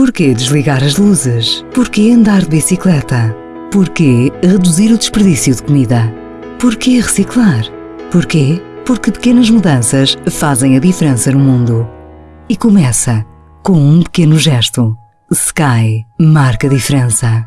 Porquê desligar as luzes? Porquê andar de bicicleta? Porquê reduzir o desperdício de comida? Porquê reciclar? Porquê? Porque pequenas mudanças fazem a diferença no mundo. E começa com um pequeno gesto. Sky marca a diferença.